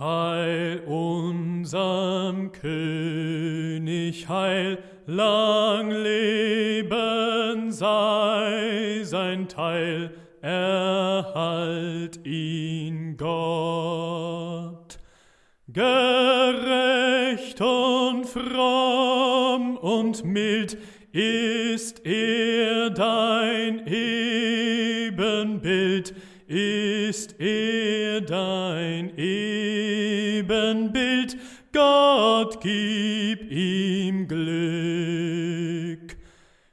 Heil unserem König, heil, lang leben sei sein Teil, erhalt ihn Gott. Gerecht und fromm und mild ist er dein Ebenbild, ist er dein Ebenbild, Gott gib ihm Glück.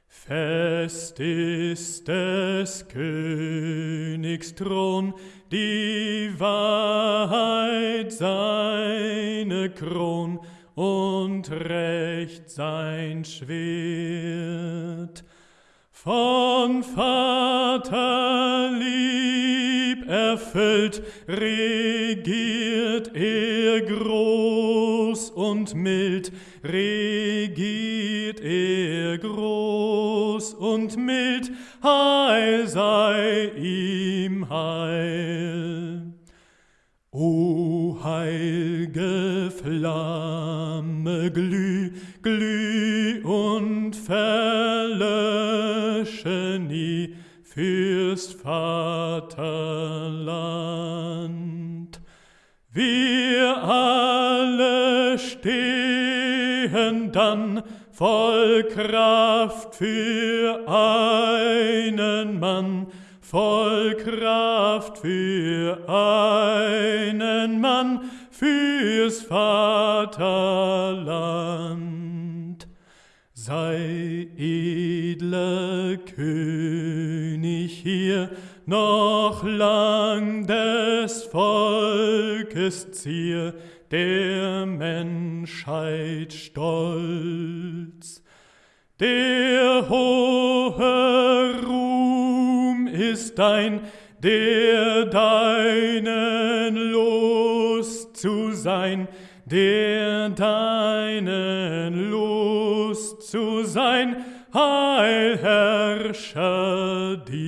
Fest ist des Königs Thron, die Wahrheit seine Kron und Recht sein Schwert. Von Vater lieb Trieb erfüllt, regiert er groß und mild, regiert er groß und mild, Heil sei ihm Heil. O heilge Flamme, glüh, glüh und verlösche nie, fürs Vaterland. Wir alle stehen dann voll Kraft für einen Mann, voll Kraft für einen Mann, fürs Vaterland. Sei edler König hier noch lang des Volkes Zier, der Menschheit Stolz. Der hohe Ruhm ist dein, der deinen Lust zu sein, der deinen Lust zu sein, Heilherrscher dir.